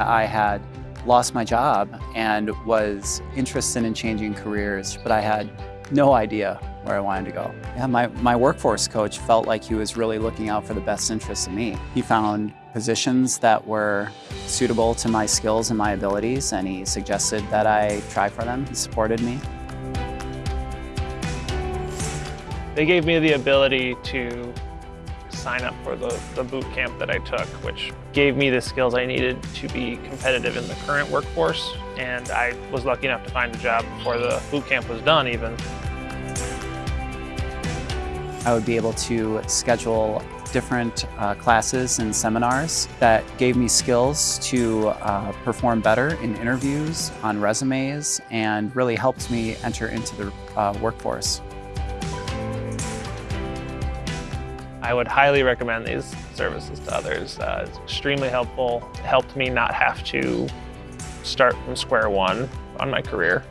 I had lost my job and was interested in changing careers, but I had no idea where I wanted to go. Yeah, my, my workforce coach felt like he was really looking out for the best interests of me. He found positions that were suitable to my skills and my abilities, and he suggested that I try for them. He supported me. They gave me the ability to sign up for the, the boot camp that I took, which gave me the skills I needed to be competitive in the current workforce. And I was lucky enough to find a job before the boot camp was done even. I would be able to schedule different uh, classes and seminars that gave me skills to uh, perform better in interviews, on resumes, and really helped me enter into the uh, workforce. I would highly recommend these services to others. Uh, it's extremely helpful. It helped me not have to start from square one on my career.